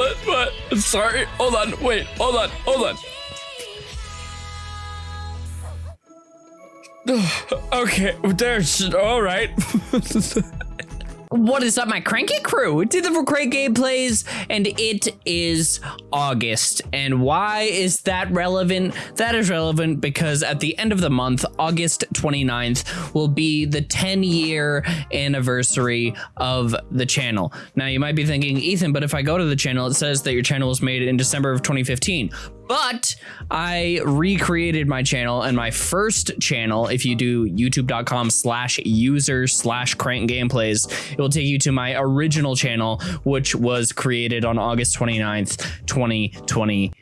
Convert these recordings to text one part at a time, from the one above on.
what? What? Sorry. Hold on. Wait. Hold on. Hold on. okay, there's all right. What is up, my cranky crew? It's Ethan the Crank Gameplays, and it is August. And why is that relevant? That is relevant because at the end of the month, August 29th, will be the 10 year anniversary of the channel. Now, you might be thinking, Ethan, but if I go to the channel, it says that your channel was made in December of 2015 but I recreated my channel and my first channel, if you do youtube.com slash user slash crank gameplays, it will take you to my original channel, which was created on August 29th, 2020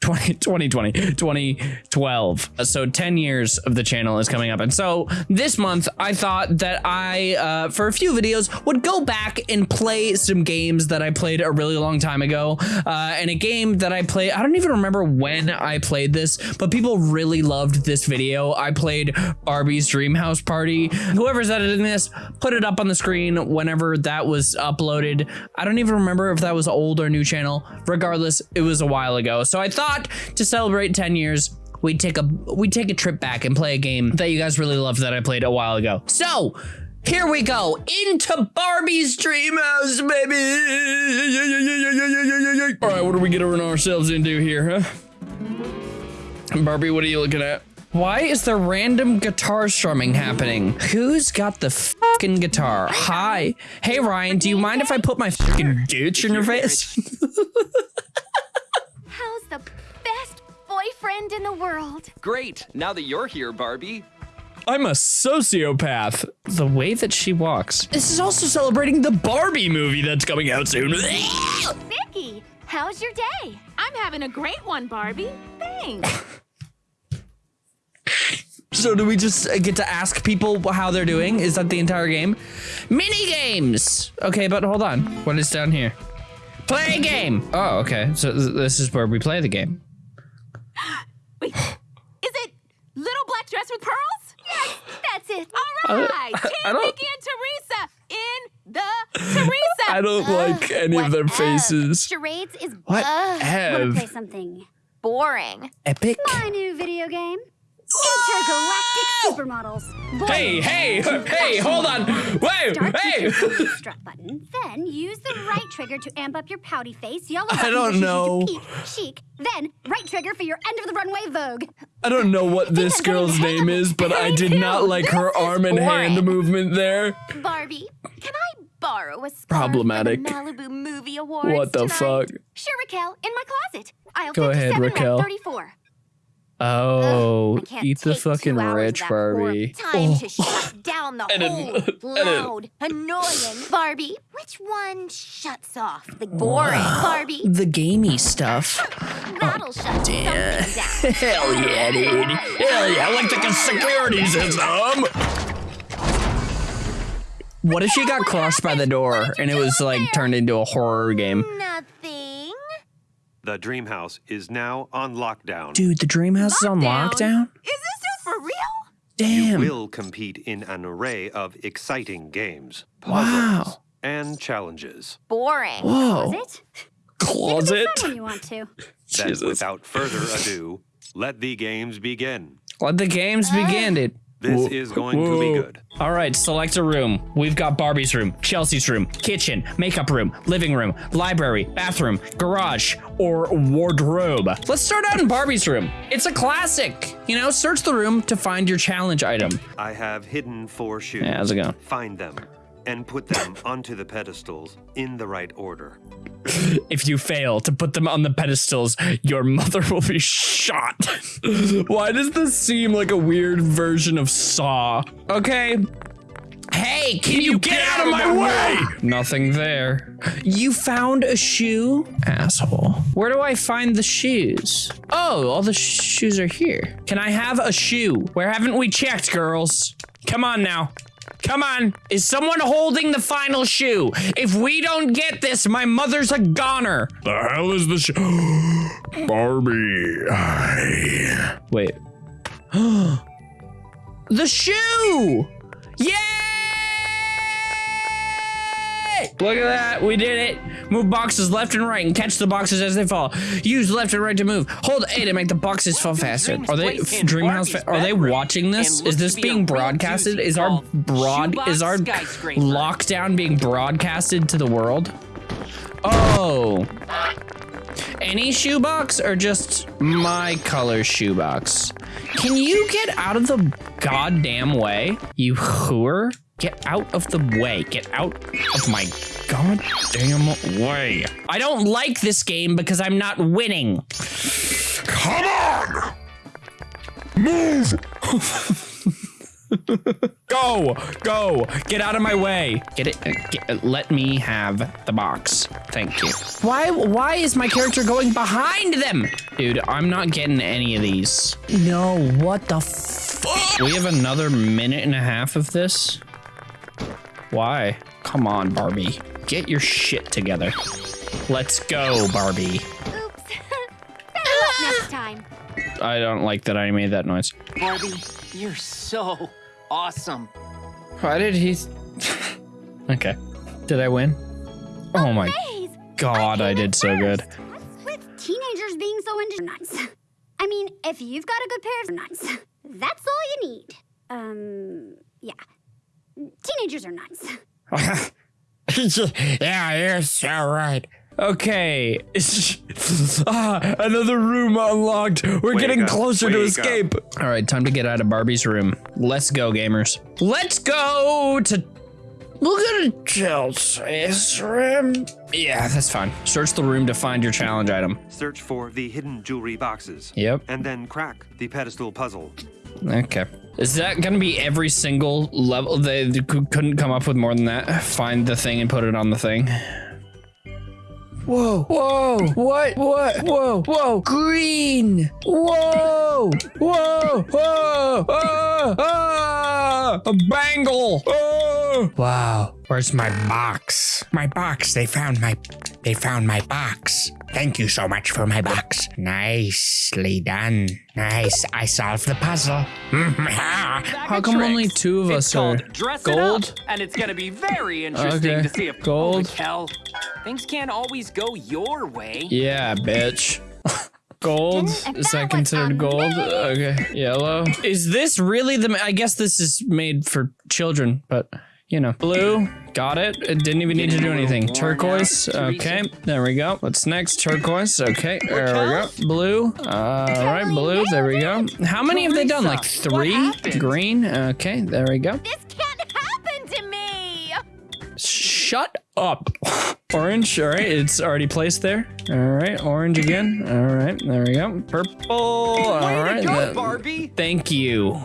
20, 2020, 2012. So 10 years of the channel is coming up. And so this month I thought that I, uh, for a few videos, would go back and play some games that I played a really long time ago. Uh, and a game that I played, I don't even remember when I played this, but people really loved this video. I played Barbie's Dream House Party. Whoever's editing this, put it up on the screen whenever that was uploaded. I don't even remember if that was old or new channel. Regardless, it was a while ago. So I thought thought to celebrate 10 years, we'd take a we take a trip back and play a game that you guys really loved that I played a while ago. So here we go into Barbie's dream house, baby. All right, what are we getting ourselves into here, huh? Barbie, what are you looking at? Why is there random guitar strumming happening? Who's got the fucking guitar? Hi. Hey, Ryan, do you mind if I put my fucking ditch in your face? the world. Great. Now that you're here, Barbie. I'm a sociopath. The way that she walks. This is also celebrating the Barbie movie that's coming out soon. Vicky, how's your day? I'm having a great one, Barbie. Thanks. So do we just uh, get to ask people how they're doing? Is that the entire game? Mini games. Okay, but hold on. What is down here? Play a game. Oh, okay. So this is where we play the game. Wait, is it Little Black Dress with Pearls? Yes, that's it. All right, uh, Team Vicky and Teresa in the Teresa. I don't uh, like any of their faces. Charades is what? Uh, Ev. Wanna play something boring? Epic. My new video game. Intergalactic supermodels. Boy, hey, hey, hey, hold on. Wait, hey. Strut button. Then use the right trigger to amp up your pouty face. Yellow I don't know. Peak, chic. Then right trigger for your end of the runway vogue. I don't know what this girl's name is, but I did not like her arm and hand movement there. Barbie, can I borrow a scarf Problematic. Malibu Movie Awards What the tonight? fuck? Sure, Raquelle, in my closet. Aisle Go ahead, Raquelle. 34. Oh, Ugh, eat the fucking rich, Barbie. Time oh. to shut down the whole loud, annoying Barbie. Which one shuts off the boring Barbie? The gamey stuff. Oh, That'll oh, shut damn. down. Hell yeah, dude. Hell yeah, like the security system. What if she got crushed by the door and it was like turned into a horror game? Nothing. The dream house is now on lockdown. Dude, the dream house is on lockdown? Is this dude for real? Damn. You will compete in an array of exciting games, puzzles, wow. and challenges. Boring. Whoa. Closet? Closet? You when you want to. Then, Jesus. without further ado, let the games begin. Let the games uh. begin, dude. This Whoa. is going Whoa. to be good. All right, select a room. We've got Barbie's room, Chelsea's room, kitchen, makeup room, living room, library, bathroom, garage, or wardrobe. Let's start out in Barbie's room. It's a classic. You know, search the room to find your challenge item. I have hidden four shoes. Yeah, how's it going? Find them and put them onto the pedestals in the right order. if you fail to put them on the pedestals, your mother will be shot. Why does this seem like a weird version of Saw? Okay. Hey, can, can you, you, get, get out, out of my, my way? way? Nothing there. You found a shoe? Asshole. Where do I find the shoes? Oh, all the shoes are here. Can I have a shoe? Where haven't we checked, girls? Come on now. Come on. Is someone holding the final shoe? If we don't get this, my mother's a goner. The hell is the shoe? Barbie. I... Wait. the shoe! Yay! Look at that. We did it. Move boxes left and right and catch the boxes as they fall. Use left and right to move. Hold A to make the boxes fall faster. Are they Dreamhouse? Fa- are they watching this? Is this be being broadcasted? Is our broad is our lockdown being broadcasted to the world? Oh. Any shoebox or just my color shoebox? Can you get out of the goddamn way, you whore? Get out of the way. Get out of my goddamn way. I don't like this game because I'm not winning. Come on! Move! Go, go, get out of my way. Get it. uh, Get, let me have the box. Thank you. Why? Why is my character going behind them? Dude, I'm not getting any of these. No, what the fuck? We have another minute and a half of this. Why? Come on, Barbie. Get your shit together. Let's go, Barbie. Oops. Next time. I don't like that I made that noise. Barbie, you're so awesome. Why did he? okay. Did I win? Oh my Maze, god, I did so good. with teenagers being so into nuts. I mean, if you've got a good pair of nuts, that's all you need. Um, yeah. Teenagers are nuts. yeah, you're so right. Okay. ah, another room unlocked. We're Wake getting up, closer to wake escape. All right, time to get out of Barbie's room. Let's go, gamers. Let's go to. We'll go to Chelsea's room. Yeah, that's fine. Search the room to find your challenge item. Search for the hidden jewelry boxes. Yep. And then crack the pedestal puzzle. Okay. Is that gonna be every single level? They couldn't come up with more than that. Find the thing and put it on the thing. Whoa, whoa, what, what, whoa, whoa, green, whoa, whoa, whoa, ah, ah, a bangle, oh. Wow. Where's my box? My box. They found my they found my box. Thank you so much for my box. Nicely done. Nice. I solved the puzzle. How of come only two of it's us are Dress gold? It up, and it's gonna be very interesting Okay, to see if gold. Oh, Kel, things can't always go your way. Yeah, bitch. Gold? Is that that considered gold? Okay. Yellow. Is this really the. I guess this is made for children, but you know. Blue. Got it. It didn't even need to do anything. Turquoise. Okay. There we go. What's next? Turquoise. Okay. There we go. Blue. Uh, all right. Blue. There we go. How many have they done? Like three? Green. Okay. There we go. This can't happen to me. Shut up. Orange, all right, it's already placed there. All right, orange again. All right, there we go. Purple. all right. Way to go, Barbie! Thank you.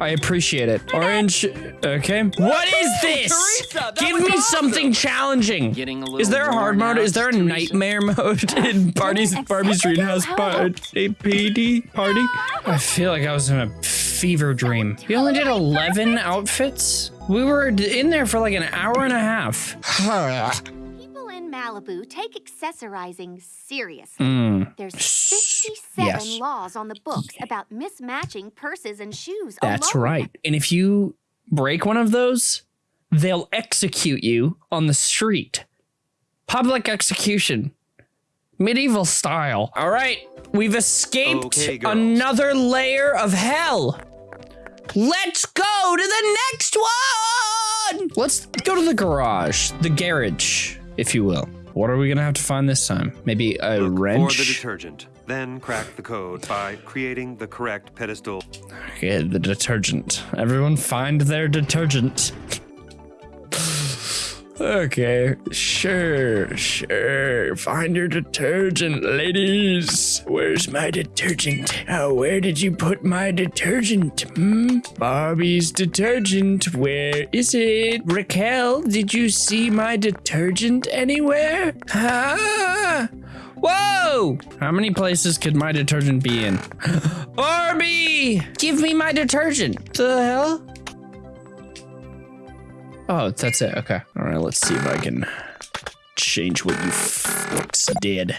I appreciate it. Orange. Okay. What is this? Teresa, Give me awesome. something challenging. Getting a little Is there a hard mode? out, Is there a Teresa. nightmare mode in Barbie's accept Barbie's it, Greenhouse how party? PD party? I feel like I was in a fever dream. We only did 11 outfits. We were in there for like an hour and a half. People in Malibu take accessorizing seriously. Hmm. There's 57 yes. laws on the books about mismatching purses and shoes. That's alone. right. And if you break one of those, they'll execute you on the street. Public execution. Medieval style. All right. We've escaped Okay, another layer of hell. Let's go to the next one. Let's go to the garage, the garage, if you will. What are we going to have to find this time? Maybe a Look for the detergent. Then crack the code by creating the correct pedestal. Okay, the detergent. Everyone find their detergent. Okay, sure, sure. Find your detergent, ladies. Where's my detergent? Oh, where did you put my detergent? Hmm? Barbie's detergent. Where is it? Raquelle, did you see my detergent anywhere? Huh? Whoa! How many places could my detergent be in? Barbie! Give me my detergent. The hell? Oh, that's it. Okay. All right, let's see if I can change what you fucks did.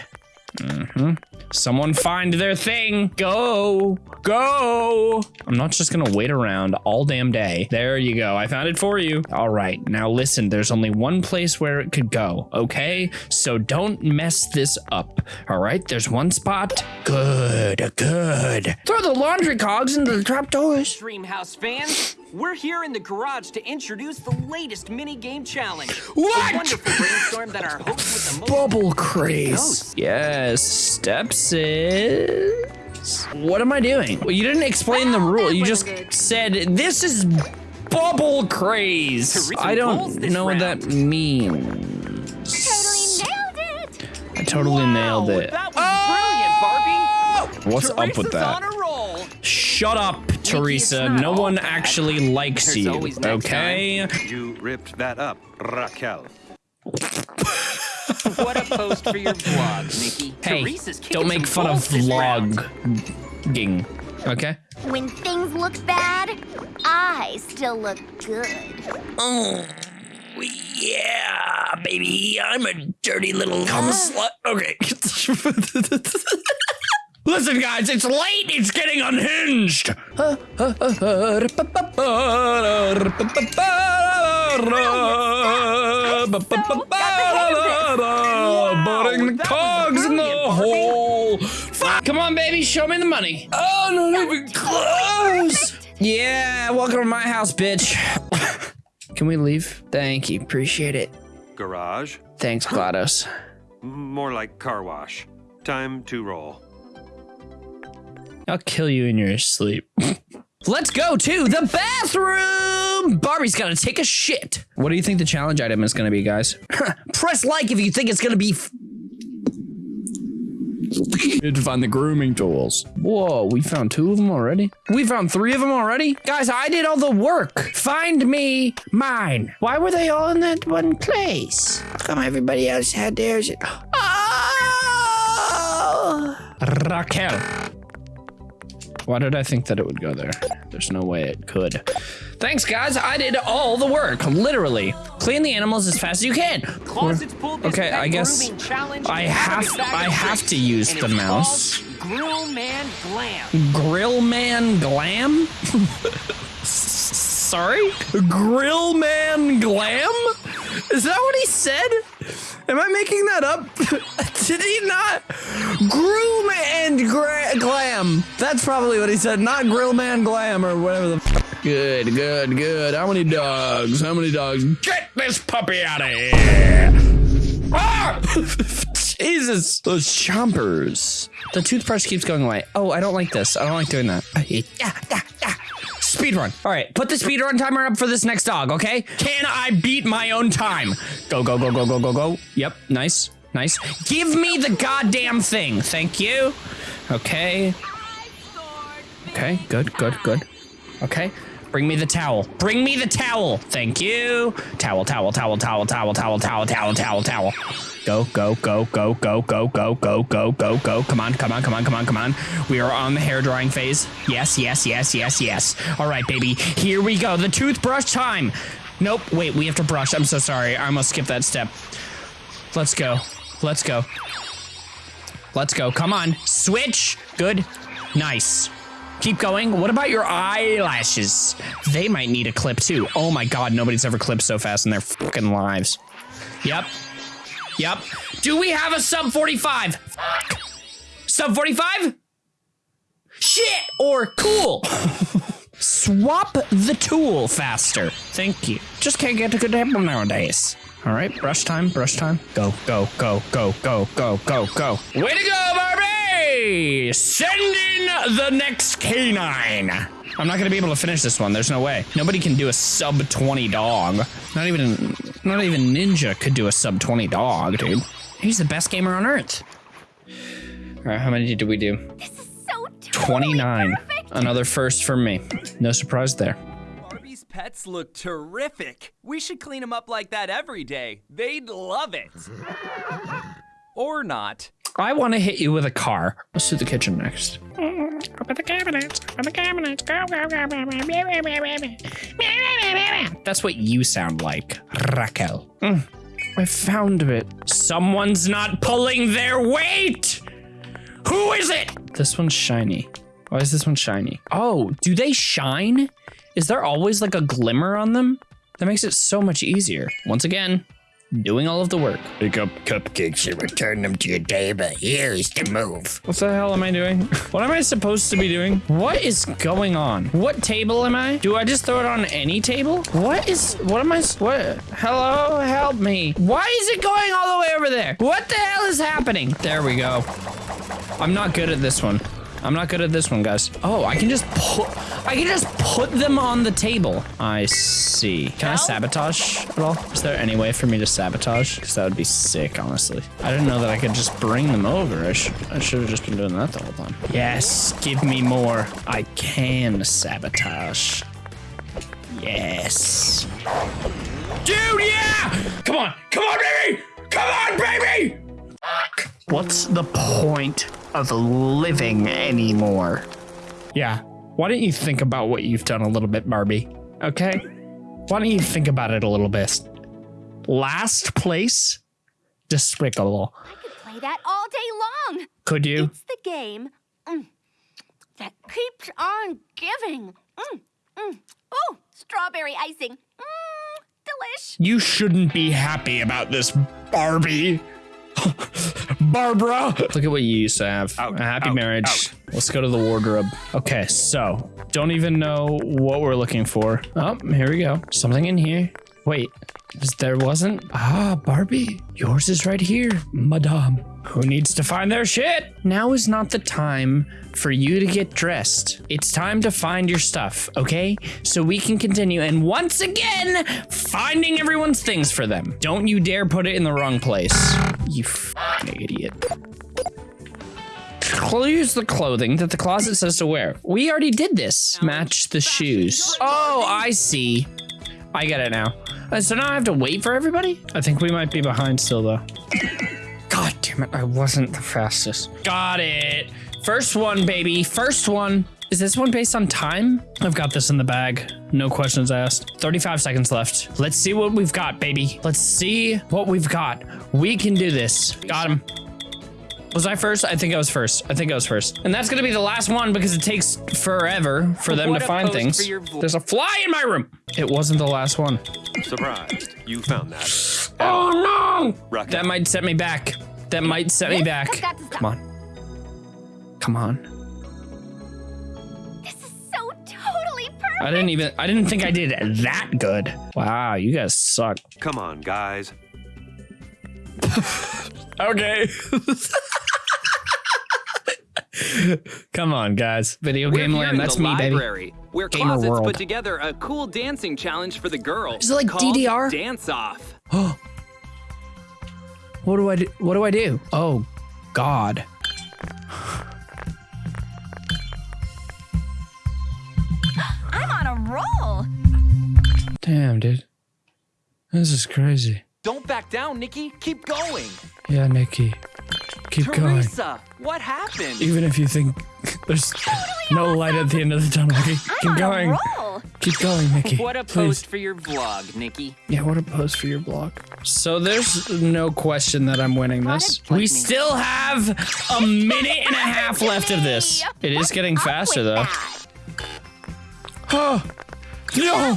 Mm-hmm. Someone find their thing. Go. Go. I'm not just gonna wait around all damn day. There you go. I found it for you. All right. Now listen, there's only one place where it could go, okay? So don't mess this up. All right? There's one spot. Good. Good. Throw the laundry cogs into the trapdoors. Dreamhouse fans, we're here in the garage to introduce the latest mini game challenge. What? A wonderful brainstorm that our host with the most Bubble craze. Yes, steps is. What am I doing? Well, you didn't explain the rule. You just good. said this is bubble craze. I don't this know what that round. means. Totally nailed it. I totally nailed it. That was brilliant, Barbie. What's up with Teresa's that? On a roll. Shut up, Teresa. No all one bad. actually likes There's you. always next Okay. You ripped that up, Raquelle. What a post for your vlog, Nikki. Hey, Teresa's don't make fun of balls this round. vlogging. Okay. When things look bad, I still look good. Oh, yeah, baby. I'm a dirty little cum slut. Okay. Listen, guys, it's late. It's getting unhinged. Putting the cogs in the hole. Fuck. Come on, baby, show me the money. Oh, not even close. Yeah, welcome to my house, bitch. Can we leave? Thank you. Appreciate it. Garage? Thanks, GLaDOS. More like car wash. Time to roll. I'll kill you in your sleep. Let's go to the bathroom. Barbie's gotta take a shit. What do you think the challenge item is gonna be, guys? Press like if you think it's gonna be. Need to find the grooming tools. Whoa, we found two of them already? We found three of them already? Guys, I did all the work. Find me mine. Why were they all in that one place? How come everybody else had theirs? Oh! Raquelle. Why did I think that it would go there? There's no way it could. Thanks, guys. I did all the work, literally. Clean the animals as fast as you can. Closets pulled this Okay, I guess I have- I have to use the mouse. Grill Man Glam. Grill Man Glam? Sorry? Grill Man Glam? Is that what he said? Am I making that up? Did he not? And gra- Glam. That's probably what he said, not Grill Man Glam or whatever the f- Good, good, good. How many dogs? How many dogs? Get this puppy out of here! Ah! Jesus, those chompers. The toothbrush keeps going away. Oh, I don't like this. I don't like doing that. Yeah, yeah, yeah. Speed run. All right, put the speed run timer up for this next dog, okay? Can I beat my own time? Go, go, go, go, go, go, go. Yep, nice, nice. Give me the goddamn thing. Thank you. Okay. Okay, good, good, good. Okay. Bring me the towel. Bring me the towel. Thank you. Towel, towel, towel, towel, towel, towel, towel, towel, towel, towel. Go, go, go, go, go, go, go, go, go, go, go. Come on, come on, come on, come on, come on. We are on the hair drying phase. Yes, yes, yes, yes, yes. All right, baby. Here we go. The toothbrush time. Nope. Wait, we have to brush. I'm so sorry. I almost skipped that step. Let's go. Let's go. Let's go. Come on. Switch. Good. Nice. Keep going. What about your eyelashes? They might need a clip too. Oh my god, nobody's ever clipped so fast in their fucking lives. Yep. Yep. Do we have a sub 45? Fuck. Sub 45? Shit or cool. Swap the tool faster. Thank you. Just can't get a good tempo nowadays. All right, brush time, brush time. Go, go, go, go, go, go, go, go. Way to go, Barbie! Send in the next canine. I'm not gonna be able to finish this one. There's no way. Nobody can do a sub 20 dog. Not even, not even Ninja could do a sub 20 dog, dude. He's the best gamer on earth. All right, how many did we do? This is So totally 29. perfect. Another first for me. No surprise there. Pets look terrific. We should clean them up like that every day. They'd love it. or not. I want to hit you with a car. Let's do the kitchen next. Open the cabinets. Open the cabinets. Go, go, go. That's what you sound like, Raquelle. Mm, I found it. Someone's not pulling their weight. Who is it? This one's shiny. Why is this one shiny? Oh, do they shine? Is there always like a glimmer on them? That makes it so much easier. Once again, doing all of the work. Pick up cupcakes and return them to your table. Here's the move. What the hell am I doing? What am I supposed to be doing? What is going on? What table am I? Do I just throw it on any table? What is, what am I, what? Hello, help me. Why is it going all the way over there? What the hell is happening? There we go. I'm not good at this one. I'm not good at this one, guys. Oh, I can just put, I can just put them on the table. I see. Can I sabotage at all? Is there any way for me to sabotage? Because that would be sick, honestly. I didn't know that I could just bring them over. I should, I should have just been doing that the whole time. Yes, give me more. I can sabotage. Yes. Dude, yeah! Come on, come on, baby! Come on, baby! What's the point of living anymore? Yeah. Why don't you think about what you've done a little bit, Barbie? Okay? Why don't you think about it a little bit? Last place? Despicable. I could play that all day long. Could you? It's the game mm, that keeps on giving. Mm, mm. Oh, strawberry icing. Mm, delish. You shouldn't be happy about this, Barbie. Barbara. Look at what you used to have. Out, a happy out, marriage. out. Let's go to the wardrobe. Okay, so don't even know what we're looking for. Oh, here we go. Something in here. Wait, there wasn't? Ah, Barbie, yours is right here, madame. Who needs to find their shit? Now is not the time for you to get dressed. It's time to find your stuff, okay? So we can continue and once again, finding everyone's things for them. Don't you dare put it in the wrong place. You idiot. Use the clothing that the closet says to wear. We already did this. Match the shoes. Oh, I see. I get it now. Uh, so now I have to wait for everybody? I think we might be behind still, though. God damn it, I wasn't the fastest. Got it. First one, baby. First one. Is this one based on time? I've got this in the bag. No questions asked. 35 seconds left. Let's see what we've got, baby. Let's see what we've got. We can do this. Got him. Was I first? I think I was first. I think I was first. And that's gonna be the last one because it takes forever for them What to find things. for your vl- There's a fly in my room. It wasn't the last one. Surprised. You found that. Oh no! Rocket. That might set me back. That might set me back. has got to stop. Come on. Come on. This is so totally perfect. I didn't even I didn't think I did that good. Wow, you guys suck. Come on, guys. Okay. Come on, guys. Video We're game land. That's the me, baby. library, Where Gamer closets world. put together a cool dancing challenge for the girls. Is it like DDR? Dance Off. What do I do? What do I do? Oh, God. I'm on a roll. Damn, dude. This is crazy. Don't back down, Nikki. Keep going. Yeah, Nikki. Keep going. Teresa, what happened? Even if you think there's no light at the end of the tunnel, keep, keep going. Keep going, Nikki. What a Please. post for your vlog, Nikki. Yeah, what a post for your blog. So there's no question that I'm winning this. We still have a minute and a half left of this. It is getting faster though. Oh, no!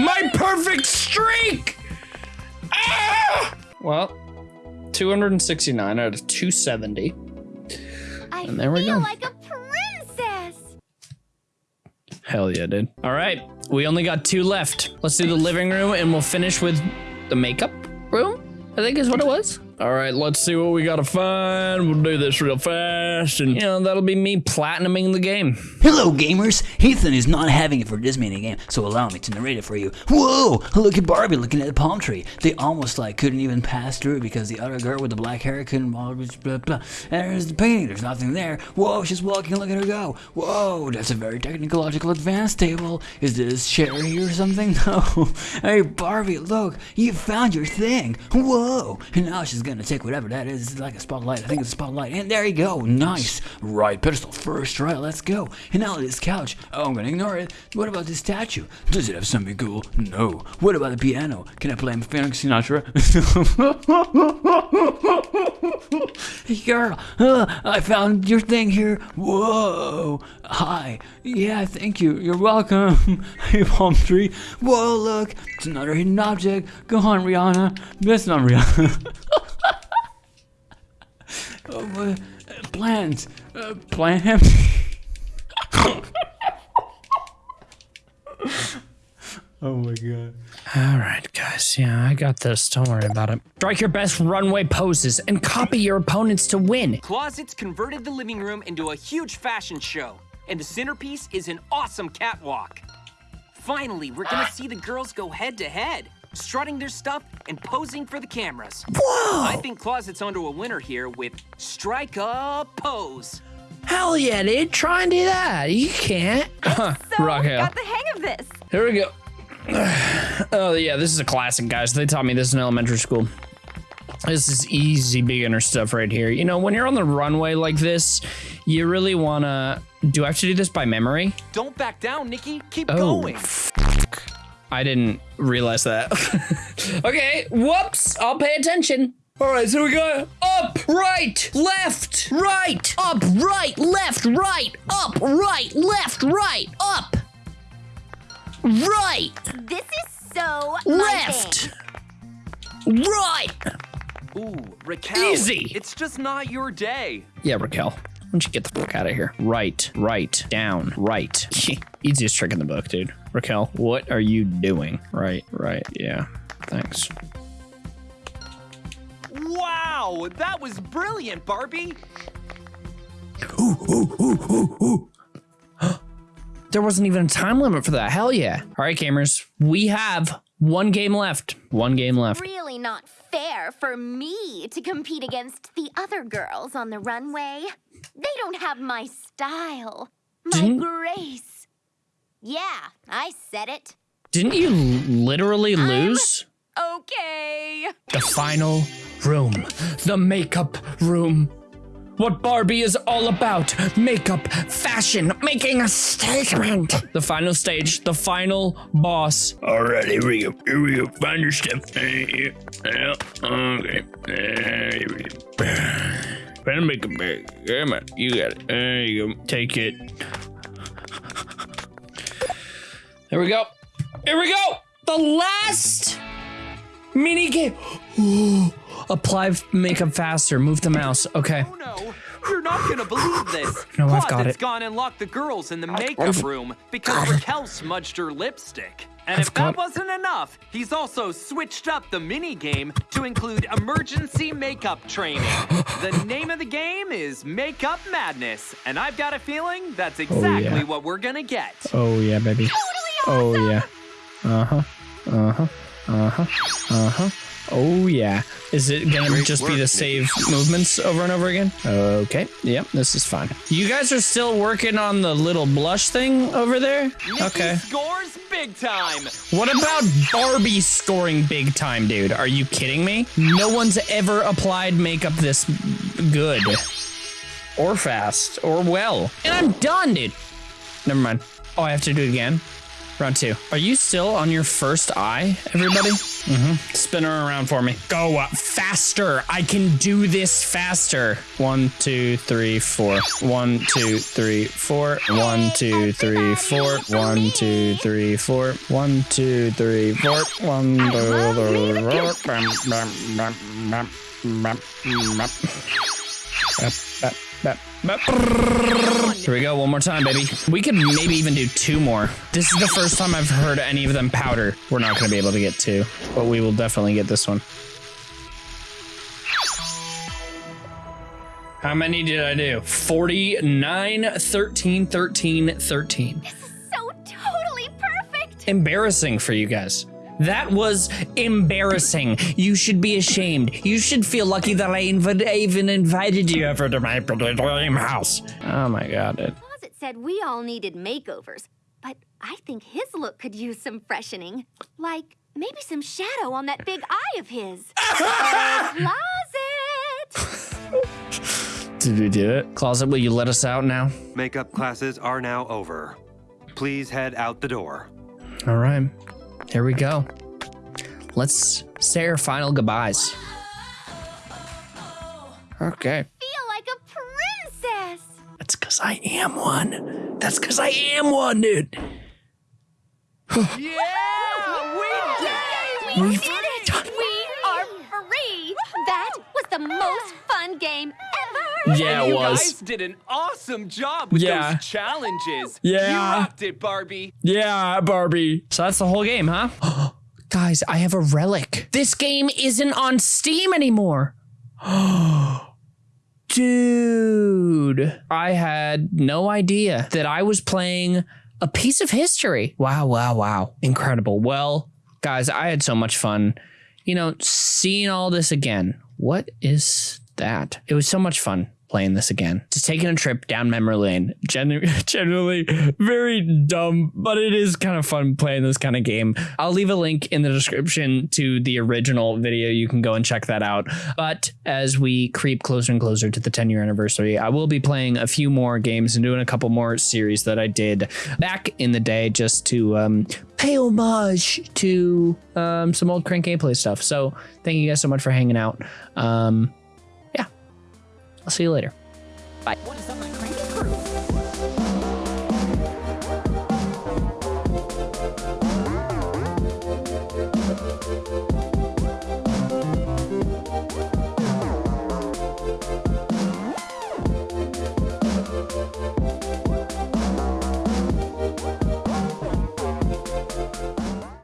My perfect streak! Ah! Well, 269 out of 270. I And there we feel go. like a princess. Hell yeah, dude. All right, we only got two left. Let's do the living room and we'll finish with the makeup room, I think is what it was. All right, let's see what we gotta find. We'll do this real fast and, you know, that'll be me platinuming the game. Hello, gamers! Ethan is not having it for this mini game, so allow me to narrate it for you. Whoa! Look at Barbie looking at the palm tree. They almost like couldn't even pass through because the other girl with the black hair couldn't. Blah, blah, blah. And there's the painting. There's nothing there. Whoa! She's walking. Look at her go. Whoa! That's a very technological advanced table. Is this Sherry or something? No. Hey, Barbie, look! You found your thing. Whoa! And now she's gonna take whatever that is. It's like a spotlight. I think it's a spotlight. And there you go. Nice. Right pedestal first. Right, let's go. And now this couch. Oh, I'm gonna ignore it. What about this statue? Does it have something cool? No. What about the piano? Can I play Frank Sinatra? hey, girl. Uh, I found your thing here. Whoa. Hi. Yeah, thank you. You're welcome. hey, palm tree. Whoa, look. It's another hidden object. Go on, Rihanna. That's not Rihanna. oh, uh, plants. Uh, plant. oh my god. All right, guys. Yeah, I got this. Don't worry about it. Strike your best runway poses and copy your opponents to win. Closets converted the living room into a huge fashion show, and the centerpiece is an awesome catwalk. Finally, we're gonna see the girls go head to head, strutting their stuff and posing for the cameras. Whoa! I think Closet's onto a winner here with Strike a Pose. Hell yeah, dude. Try and do that. You can't. Huh, So, Raquelle. got the hang of this. Here we go. Oh yeah, this is a classic, guys. They taught me this in elementary school. This is easy beginner stuff right here. You know, when you're on the runway like this, you really wanna. Do I have to do this by memory? Don't back down, Nikki. Keep Oh, going. I didn't realize that. okay, whoops. I'll pay attention. All right, so we go up, right, left, right, up, right, left, right, up, right, left, right, up, right, This is so my left, right. Ooh, Raquelle. Easy. It's just not your day. Yeah, Raquelle. Why don't you get the fuck out of here? Right, right, down, right. Easiest trick in the book, dude. Raquelle, what are you doing? Right, right, yeah. Thanks. Wow, that was brilliant, Barbie. There wasn't even a time limit for that. Hell yeah. All right, gamers. We have one game left. One game left. Really not fair for me to compete against the other girls on the runway. They don't have my style, my Didn't- grace. Yeah, I said it. Didn't you literally lose? Okay. The final room. The makeup room. What Barbie is all about. Makeup, fashion, making a statement. The final stage, the final boss. Alright, here we go. Here we go. Find your stuff. Yeah, okay. Here we go. Find a makeup bag. Come on, you got it. There you go. Take it. There we go. Here we go. The last mini game. Apply makeup faster. Move the mouse. Okay. Oh no, you're not gonna believe this. No, I've got Closet's it. gone and locked the girls in the makeup room because Raquelle smudged her lipstick. And I've if that wasn't enough, he's also switched up the mini game to include emergency makeup training. the name of the game is Makeup Madness, and I've got a feeling that's exactly oh, what we're gonna get. Oh yeah, baby. Oh yeah. Uh huh. Uh huh. Uh huh. Uh huh. Oh yeah. Is it gonna Great just be the Nikki. save movements over and over again? Okay. Yep. This is fine. You guys are still working on the little blush thing over there? Nikki Okay. scores big time. What about Barbie scoring big time, dude? Are you kidding me? No one's ever applied makeup this good. Or fast. Or well. And I'm done, dude. Never mind. Oh, I have to do it again. Round two. Are you still on your first eye, everybody? Mm-hmm. Spin her around for me. Go up faster. I can do this faster. One, two, three, four. One, two, three, four. One, two, three, four. One, two, three, four. One, two, three, four. One, two, three, four. Here we go, one more time, baby. We could maybe even do two more. This is the first time I've heard any of them powder. We're not going to be able to get two, but we will definitely get this one. How many did I do? 49, 13, 13, 13. So totally perfect. Embarrassing for you guys. That was embarrassing. You should be ashamed. You should feel lucky that I inv- even invited you ever to my dream house. Oh my god, dude. Closet said we all needed makeovers, but I think his look could use some freshening. Like maybe some shadow on that big eye of his. Closet! Did we do it? Closet, will you let us out now? Makeup classes are now over. Please head out the door. All right. Here we go. Let's say our final goodbyes. Okay. Feel like a princess. That's because I am one. That's because I am one, dude. Yeah, we did We did it! We are free! That was the most fun game ever! Yeah, you guys did an awesome job with Yeah. those challenges. Yeah. You rocked it, Barbie. Yeah, Barbie. So that's the whole game, huh? Guys, I have a relic. This game isn't on Steam anymore. Dude, I had no idea that I was playing a piece of history. Wow, wow, wow. Incredible. Well, guys, I had so much fun. You know, seeing all this again. What is that? It was so much fun playing this again. Just taking a trip down memory lane. Gen- generally very dumb, but it is kind of fun playing this kind of game. I'll leave a link in the description to the original video. You can go and check that out. But as we creep closer and closer to the 10 year anniversary, I will be playing a few more games and doing a couple more series that I did back in the day just to um, pay homage to um, some old crank gameplay stuff. So thank you guys so much for hanging out. Um, I'll see you later. Bye.